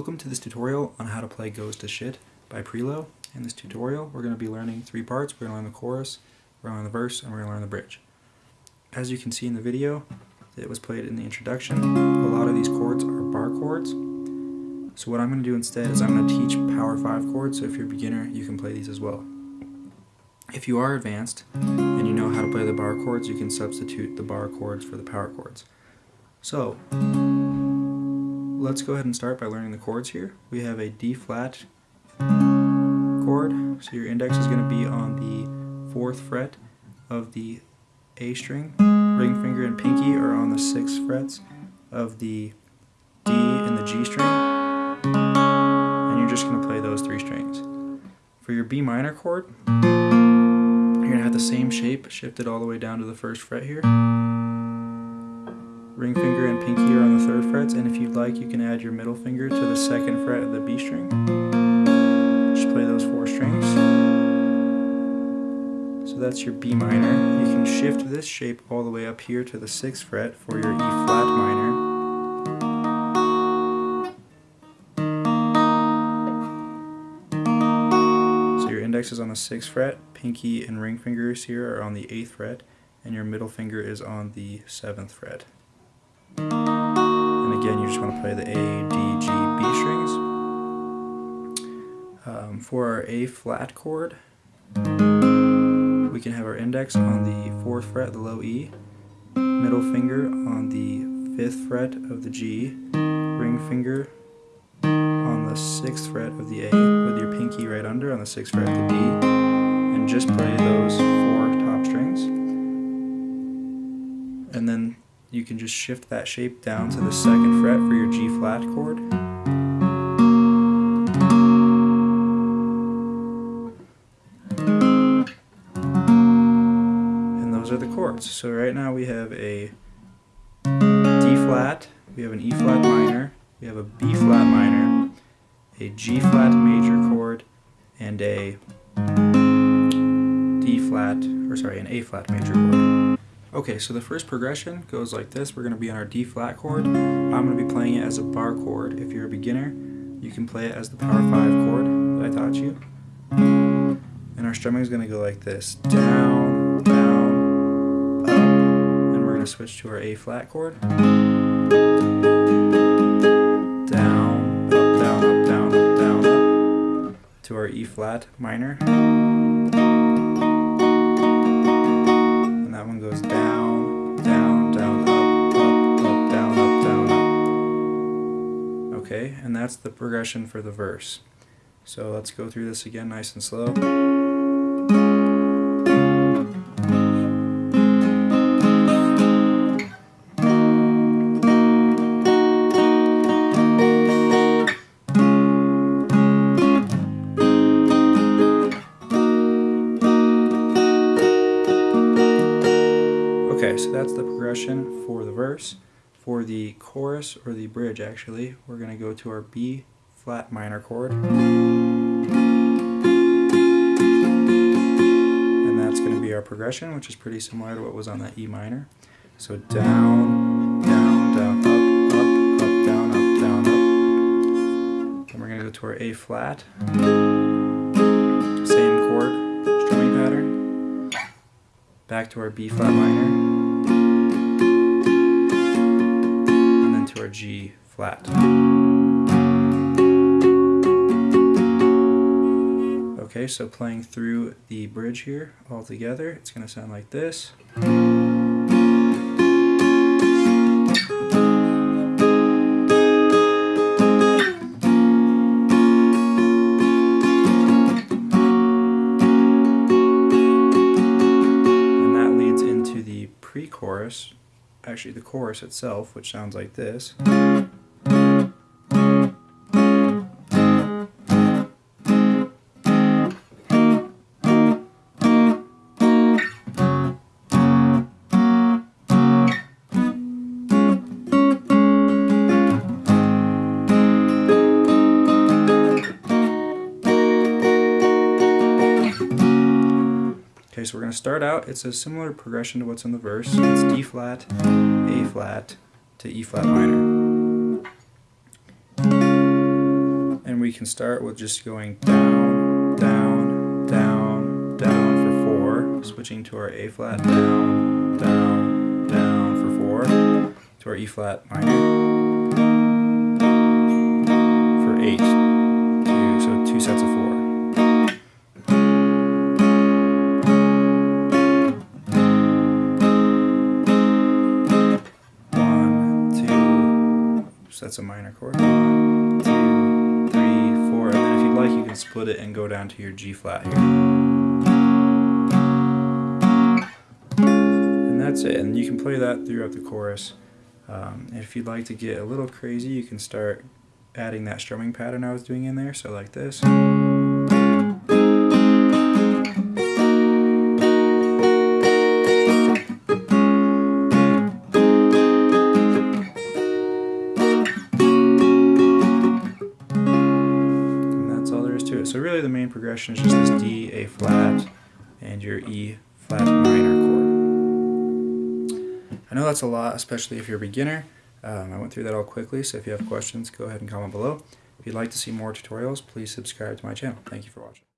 Welcome to this tutorial on how to play Goes to Shit by Prelo. In this tutorial we're going to be learning three parts. We're going to learn the chorus, we're going to learn the verse, and we're going to learn the bridge. As you can see in the video, it was played in the introduction. A lot of these chords are bar chords. So what I'm going to do instead is I'm going to teach power 5 chords, so if you're a beginner you can play these as well. If you are advanced and you know how to play the bar chords, you can substitute the bar chords for the power chords. So, let's go ahead and start by learning the chords here. We have a D flat chord, so your index is going to be on the 4th fret of the A string. Ring finger and pinky are on the 6th frets of the D and the G string. And you're just going to play those three strings. For your B minor chord, you're going to have the same shape shifted all the way down to the 1st fret here ring finger and pinky are on the third frets, and if you'd like, you can add your middle finger to the second fret of the B string. Just play those four strings. So that's your B minor. You can shift this shape all the way up here to the sixth fret for your E flat minor. So your index is on the sixth fret, pinky and ring fingers here are on the eighth fret, and your middle finger is on the seventh fret. Again, you just want to play the A, D, G, B strings. Um, for our A flat chord, we can have our index on the 4th fret, the low E, middle finger on the 5th fret of the G, ring finger on the 6th fret of the A, with your pinky right under on the 6th fret of the D, and just play those four top strings. And then you can just shift that shape down to the second fret for your G flat chord. And those are the chords. So right now we have a D flat, we have an E flat minor, we have a B flat minor, a G flat major chord, and a D flat, or sorry, an A flat major chord. Okay, so the first progression goes like this. We're going to be on our D flat chord. I'm going to be playing it as a bar chord. If you're a beginner, you can play it as the power 5 chord that I taught you. And our strumming is going to go like this. Down, down, up. And we're going to switch to our A flat chord. Down, up, down, up, down, up, down, up. To our E flat minor. That one goes down, down, down, up, up, up, down, up, down, up. Okay, and that's the progression for the verse. So let's go through this again nice and slow. Verse. For the chorus, or the bridge actually, we're going to go to our B flat minor chord. And that's going to be our progression, which is pretty similar to what was on that E minor. So down, down, down, up, up, up, down, up, down, up. Then we're going to go to our A flat. Same chord, strumming pattern. Back to our B flat minor. G flat. Okay, so playing through the bridge here all together, it's going to sound like this. Actually the chorus itself, which sounds like this. Going to start out, it's a similar progression to what's in the verse. It's D flat, A flat, to E flat minor. And we can start with just going down, down, down, down for four, switching to our A flat, down, down, down for four, to our E flat minor for eight. Two, so two sets so that's a minor chord. Two, three, four, and then if you'd like, you can split it and go down to your G flat here. And that's it, and you can play that throughout the chorus. Um, if you'd like to get a little crazy, you can start adding that strumming pattern I was doing in there, so like this. Progression is just this D, A flat, and your E flat minor chord. I know that's a lot, especially if you're a beginner. Um, I went through that all quickly, so if you have questions, go ahead and comment below. If you'd like to see more tutorials, please subscribe to my channel. Thank you for watching.